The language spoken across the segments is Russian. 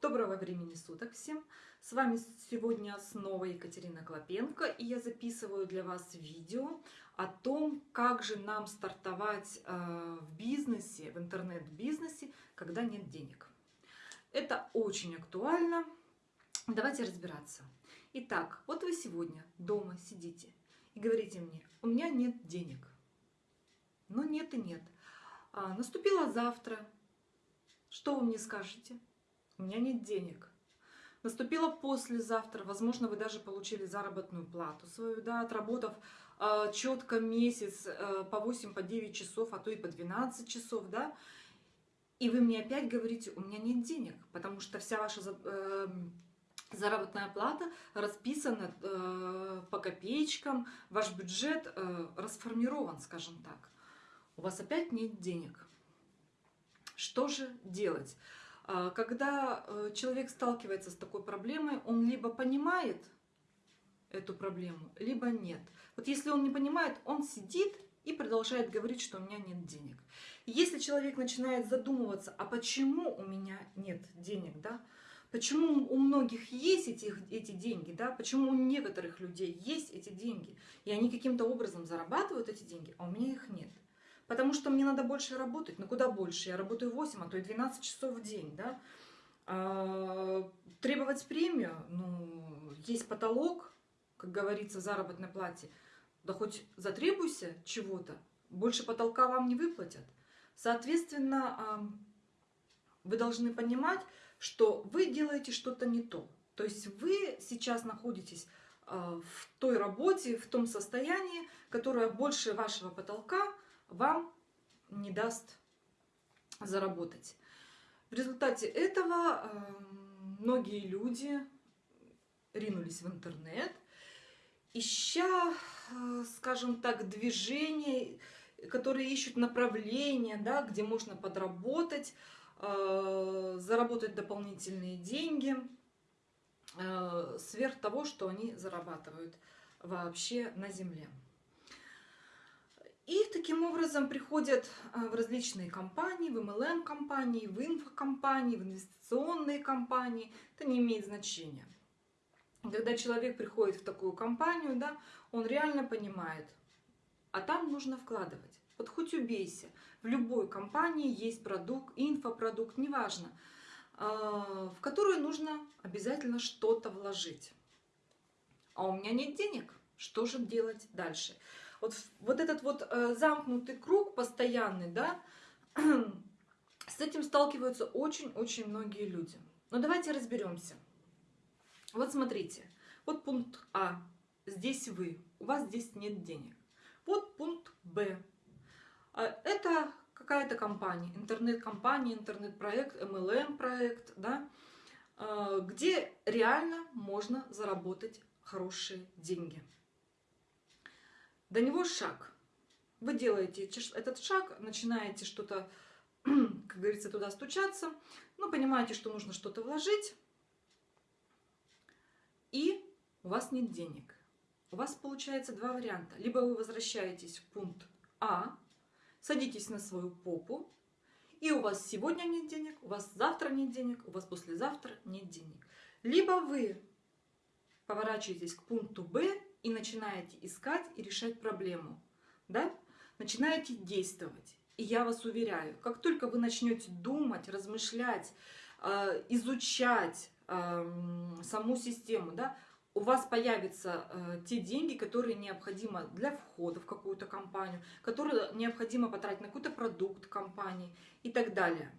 Доброго времени суток всем! С вами сегодня снова Екатерина Клопенко, и я записываю для вас видео о том, как же нам стартовать э, в бизнесе, в интернет-бизнесе, когда нет денег. Это очень актуально. Давайте разбираться. Итак, вот вы сегодня дома сидите и говорите мне, у меня нет денег. Но нет и нет. А, наступило завтра. Что вы мне скажете? У меня нет денег. Наступило послезавтра, возможно, вы даже получили заработную плату свою, да, отработав э, четко месяц э, по 8, по 9 часов, а то и по 12 часов, да, и вы мне опять говорите, у меня нет денег, потому что вся ваша э, заработная плата расписана э, по копеечкам, ваш бюджет э, расформирован, скажем так. У вас опять нет денег. Что же делать? А, когда э, человек сталкивается с такой проблемой, он либо понимает эту проблему, либо нет. Вот если он не понимает, он сидит и продолжает говорить, что у меня нет денег. Если человек начинает задумываться, а почему у меня нет денег, да? Почему у многих есть эти, эти деньги, да? Почему у некоторых людей есть эти деньги, и они каким-то образом зарабатывают эти деньги, а у меня их нет. Потому что мне надо больше работать. Ну куда больше? Я работаю 8, а то и 12 часов в день. Да? А, требовать премию, ну, есть потолок, как говорится, в заработной плате. Да хоть затребуйся чего-то, больше потолка вам не выплатят. Соответственно, вы должны понимать, что вы делаете что-то не то. То есть вы сейчас находитесь а, в той работе, в том состоянии, которое больше вашего потолка – вам не даст заработать. В результате этого э, многие люди ринулись в интернет, ища, э, скажем так, движения, которые ищут направления, да, где можно подработать, э, заработать дополнительные деньги, сверх того, что они зарабатывают вообще на земле. И таким образом приходят а, в различные компании, в MLM-компании, в инфокомпании, в инвестиционные компании. Это не имеет значения. Когда человек приходит в такую компанию, да, он реально понимает, а там нужно вкладывать. Вот хоть убейся, в любой компании есть продукт, инфопродукт, неважно, а, в которую нужно обязательно что-то вложить. А у меня нет денег, что же делать дальше? Вот, вот этот вот э, замкнутый круг постоянный, да, с этим сталкиваются очень-очень многие люди. Но давайте разберемся. Вот смотрите, вот пункт А, здесь вы, у вас здесь нет денег. Вот пункт Б, а, это какая-то компания, интернет-компания, интернет-проект, MLM-проект, да, а, где реально можно заработать хорошие деньги. До него шаг. Вы делаете этот шаг, начинаете что-то, как говорится, туда стучаться, ну, понимаете, что нужно что-то вложить, и у вас нет денег. У вас получается два варианта. Либо вы возвращаетесь в пункт А, садитесь на свою попу, и у вас сегодня нет денег, у вас завтра нет денег, у вас послезавтра нет денег. Либо вы поворачиваетесь к пункту Б и начинаете искать и решать проблему. Да? Начинаете действовать. И я вас уверяю, как только вы начнете думать, размышлять, э, изучать эм, саму систему, да, у вас появятся э, те деньги, которые необходимо для входа в какую-то компанию, которые необходимо потратить на какой-то продукт компании и так далее.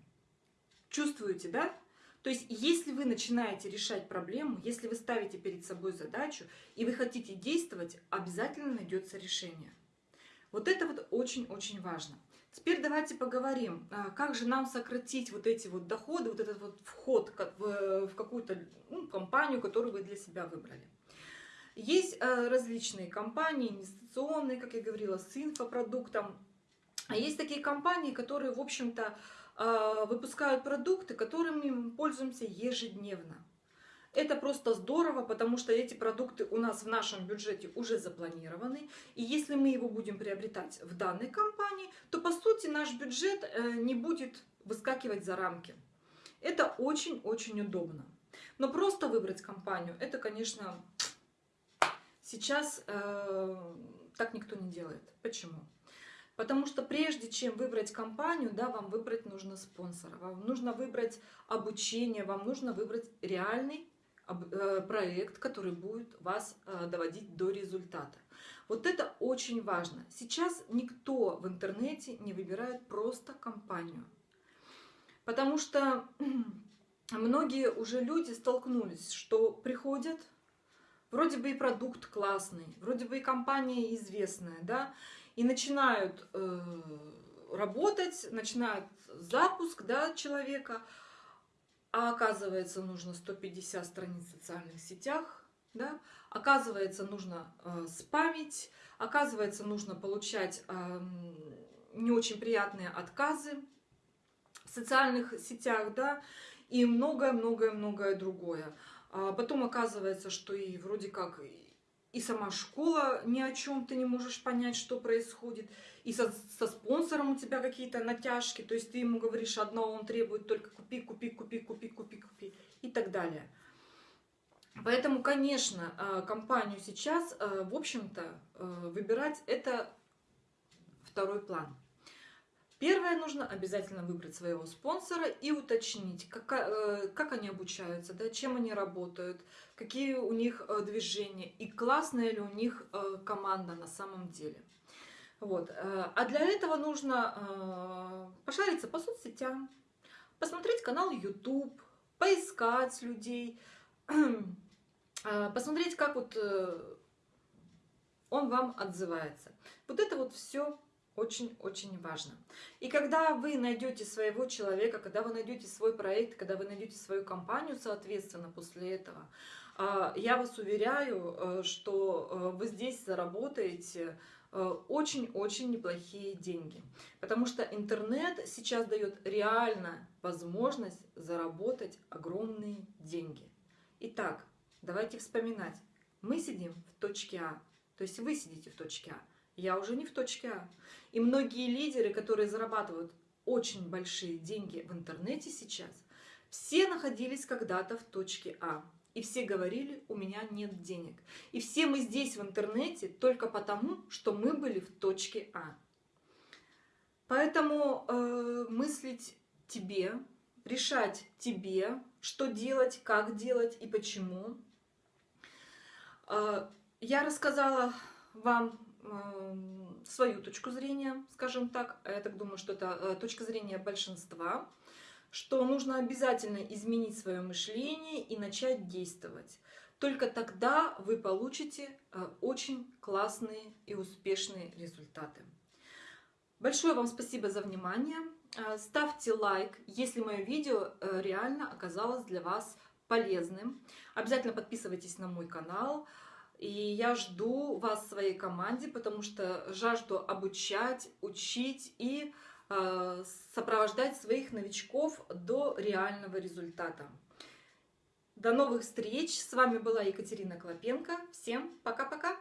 Чувствуете, да? То есть, если вы начинаете решать проблему, если вы ставите перед собой задачу, и вы хотите действовать, обязательно найдется решение. Вот это вот очень-очень важно. Теперь давайте поговорим, а, как же нам сократить вот эти вот доходы, вот этот вот вход в какую-то ну, компанию, которую вы для себя выбрали. Есть а, различные компании, инвестиционные, как я говорила, с инфопродуктом. А есть такие компании, которые, в общем-то, выпускают продукты, которыми мы пользуемся ежедневно. Это просто здорово, потому что эти продукты у нас в нашем бюджете уже запланированы. И если мы его будем приобретать в данной компании, то по сути наш бюджет э, не будет выскакивать за рамки. Это очень-очень удобно. Но просто выбрать компанию, это, конечно, сейчас э, так никто не делает. Почему? Потому что прежде чем выбрать компанию, да, вам выбрать нужно спонсора, вам нужно выбрать обучение, вам нужно выбрать реальный э, проект, который будет вас э, доводить до результата. Вот это очень важно. Сейчас никто в интернете не выбирает просто компанию. Потому что многие уже люди столкнулись, что приходят, вроде бы и продукт классный, вроде бы и компания известная, да, и начинают э, работать, начинают запуск да, человека, а оказывается нужно 150 страниц в социальных сетях, да, оказывается нужно э, спамить, оказывается нужно получать э, не очень приятные отказы в социальных сетях, да, и многое-многое-многое другое. А потом оказывается, что и вроде как и сама школа ни о чем ты не можешь понять, что происходит, и со, со спонсором у тебя какие-то натяжки, то есть ты ему говоришь одно, он требует только купи, купи, купи, купи, купи, купи и так далее. Поэтому, конечно, а, компанию сейчас, а, в общем-то, выбирать это второй план. Первое, нужно обязательно выбрать своего спонсора и уточнить, как, э, как они обучаются, да, чем они работают, какие у них э, движения и классная ли у них э, команда на самом деле. Вот. А для этого нужно пошариться по соцсетям, посмотреть канал YouTube, поискать людей, посмотреть, как вот он вам отзывается. Вот это вот все очень-очень важно. И когда вы найдете своего человека, когда вы найдете свой проект, когда вы найдете свою компанию, соответственно, после этого, а, я вас уверяю, э, что э, вы здесь заработаете э, очень-очень неплохие деньги. Потому что интернет сейчас дает реально возможность заработать огромные деньги. Итак, давайте вспоминать. Мы сидим в точке А, то есть вы сидите в точке А я уже не в точке А. И многие лидеры, которые зарабатывают очень большие деньги в интернете сейчас, все находились когда-то в точке А. И все говорили, у меня нет денег. И все мы здесь в интернете только потому, что мы были в точке А. Поэтому э, мыслить тебе, решать тебе, что делать, как делать и почему. Э, я рассказала вам свою точку зрения, скажем так. Я так думаю, что это э, точка зрения большинства, что нужно обязательно изменить свое мышление и начать действовать. Только тогда вы получите э, очень классные и успешные результаты. Большое вам спасибо за внимание. Э, ставьте лайк, если мое видео реально оказалось для вас полезным. Обязательно подписывайтесь на мой канал. И я жду вас в своей команде, потому что жажду обучать, учить и э, сопровождать своих новичков до реального результата. До новых встреч! С вами была Екатерина Клопенко. Всем пока-пока!